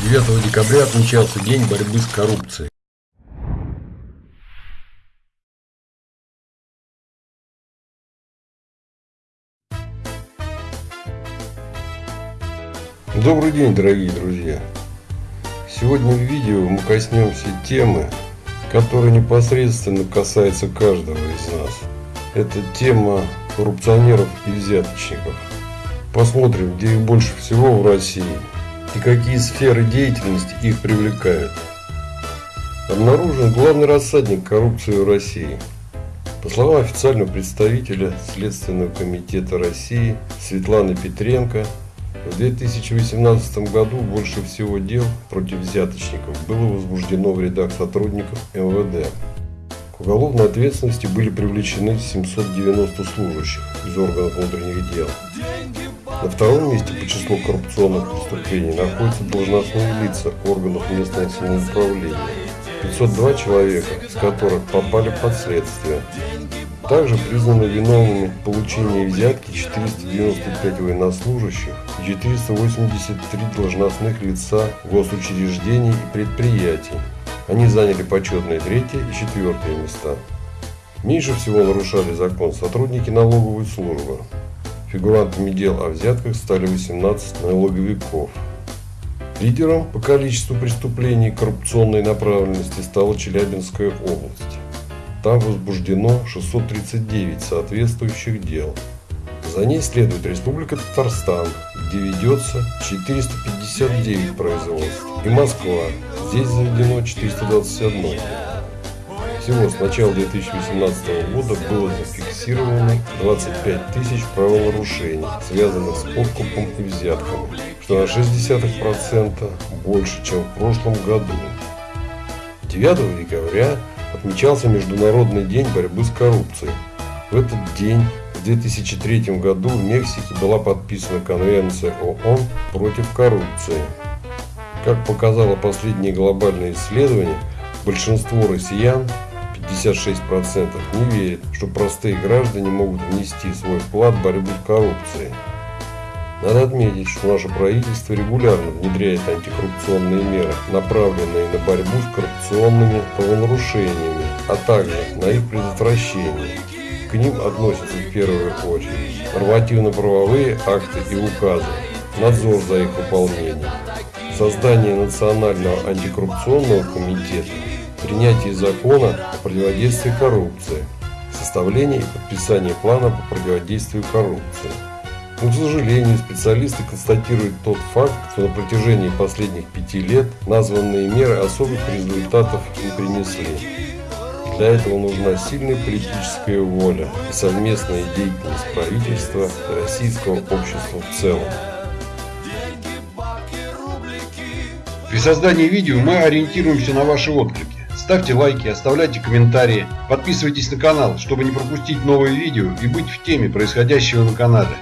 9 декабря отмечался День борьбы с коррупцией. Добрый день, дорогие друзья! Сегодня в видео мы коснемся темы, которая непосредственно касается каждого из нас. Это тема коррупционеров и взяточников. Посмотрим, где их больше всего в России и какие сферы деятельности их привлекают. Обнаружен главный рассадник коррупции в России. По словам официального представителя Следственного комитета России Светланы Петренко, в 2018 году больше всего дел против взяточников было возбуждено в рядах сотрудников МВД. К уголовной ответственности были привлечены 790 служащих из органов внутренних дел. На втором месте по числу коррупционных преступлений находятся должностные лица органов местного самоуправления. 502 человека, из которых попали под следствие. Также признаны виновными в получении взятки 495 военнослужащих и 483 должностных лица госучреждений и предприятий. Они заняли почетные третье и четвертое места. Меньше всего нарушали закон сотрудники налоговой службы. Фигурантами дел о взятках стали 18 налоговиков. Лидером по количеству преступлений коррупционной направленности стала Челябинская область. Там возбуждено 639 соответствующих дел. За ней следует Республика Татарстан, где ведется 459 производств, и Москва, здесь заведено 421. Всего с начала 2018 года было зафиксировано 25 тысяч правонарушений, связанных с подкупом и взятками, что на 0,6% больше, чем в прошлом году. 9 декабря отмечался Международный день борьбы с коррупцией. В этот день в 2003 году в Мексике была подписана Конвенция ООН против коррупции. Как показало последнее глобальное исследование, большинство россиян 56% не верят, что простые граждане могут внести свой вклад в борьбу с коррупцией. Надо отметить, что наше правительство регулярно внедряет антикоррупционные меры, направленные на борьбу с коррупционными правонарушениями, а также на их предотвращение. К ним относятся в первую очередь нормативно-правовые акты и указы, надзор за их выполнением, создание Национального антикоррупционного комитета, принятие закона о противодействии коррупции, составление и подписание плана по противодействию коррупции. Но, к сожалению, специалисты констатируют тот факт, что на протяжении последних пяти лет названные меры особых результатов не принесли. Для этого нужна сильная политическая воля и совместная деятельность правительства и российского общества в целом. При создании видео мы ориентируемся на ваши отклики. Ставьте лайки, оставляйте комментарии, подписывайтесь на канал, чтобы не пропустить новые видео и быть в теме происходящего на канале.